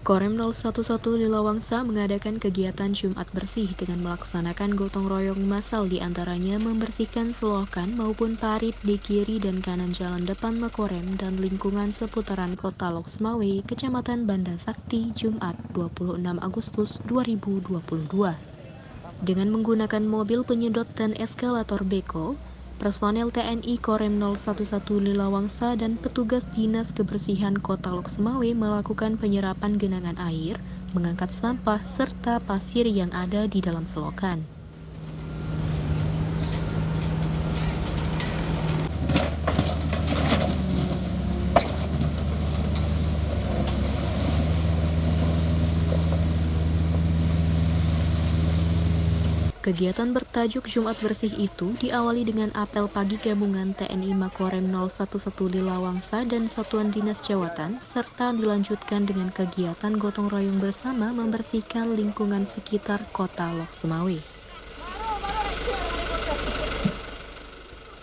Korem 011 Lilawangsa mengadakan kegiatan Jumat bersih dengan melaksanakan gotong royong massal di antaranya membersihkan selokan maupun parit di kiri dan kanan jalan depan Makorem dan lingkungan seputaran kota Loksmawe, Kecamatan Banda Sakti, Jumat 26 Agustus 2022. Dengan menggunakan mobil penyedot dan eskalator beko, personel TNI Korem 011 Lilawangsa dan petugas Dinas Kebersihan Kota Loksemawe melakukan penyerapan genangan air, mengangkat sampah, serta pasir yang ada di dalam selokan. Kegiatan bertajuk Jumat Bersih itu diawali dengan apel pagi gabungan TNI Makorem 011 Lilawangsa dan Satuan Dinas Jawatan, serta dilanjutkan dengan kegiatan gotong royong bersama membersihkan lingkungan sekitar kota Lok.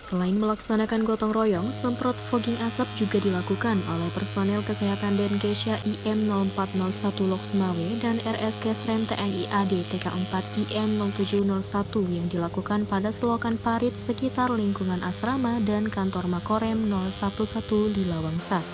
Selain melaksanakan gotong royong, semprot fogging asap juga dilakukan oleh personel kesehatan Denkesha IM 0401 Loksmawe dan RSK SREM TNI AD TK4 IM 0701 yang dilakukan pada selokan parit sekitar lingkungan asrama dan kantor Makorem 011 di Lawangsa.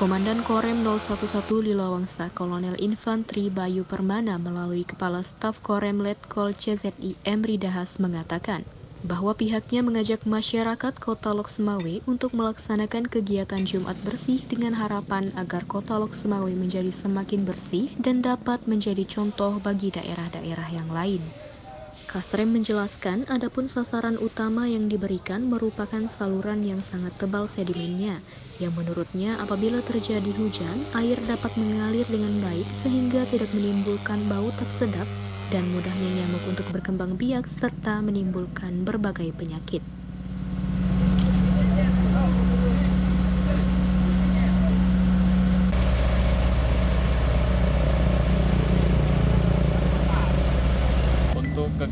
Komandan Korem 011 Lilawangsa Kolonel Infanteri Bayu Permana melalui Kepala Staf Korem Letkol CZIM Ridahas mengatakan bahwa pihaknya mengajak masyarakat kota Loksemawe untuk melaksanakan kegiatan Jumat bersih dengan harapan agar kota Loksemawe menjadi semakin bersih dan dapat menjadi contoh bagi daerah-daerah yang lain. Kasrem menjelaskan adapun sasaran utama yang diberikan merupakan saluran yang sangat tebal sedimennya, yang menurutnya apabila terjadi hujan, air dapat mengalir dengan baik sehingga tidak menimbulkan bau tak sedap dan mudahnya nyamuk untuk berkembang biak serta menimbulkan berbagai penyakit.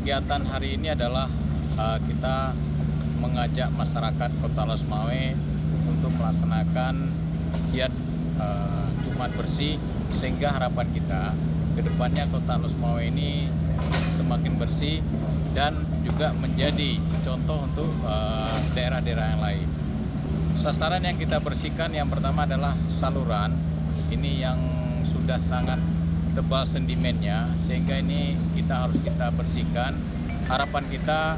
Kegiatan hari ini adalah uh, kita mengajak masyarakat Kota Losmawe untuk melaksanakan giat uh, Jumat bersih sehingga harapan kita ke depannya Kota Losmawe ini semakin bersih dan juga menjadi contoh untuk daerah-daerah uh, yang lain. Sasaran yang kita bersihkan yang pertama adalah saluran. Ini yang sudah sangat tebal sedimennya sehingga ini kita harus kita bersihkan. Harapan kita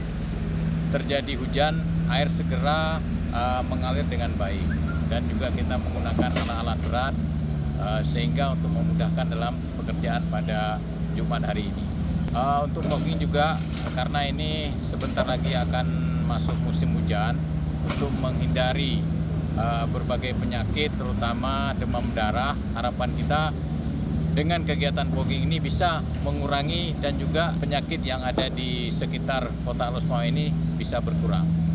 terjadi hujan air segera uh, mengalir dengan baik. Dan juga kita menggunakan alat-alat berat uh, sehingga untuk memudahkan dalam pekerjaan pada Jumat hari ini. Uh, untuk logging juga karena ini sebentar lagi akan masuk musim hujan untuk menghindari uh, berbagai penyakit terutama demam darah harapan kita dengan kegiatan fogging ini bisa mengurangi dan juga penyakit yang ada di sekitar kota Losmawa ini bisa berkurang.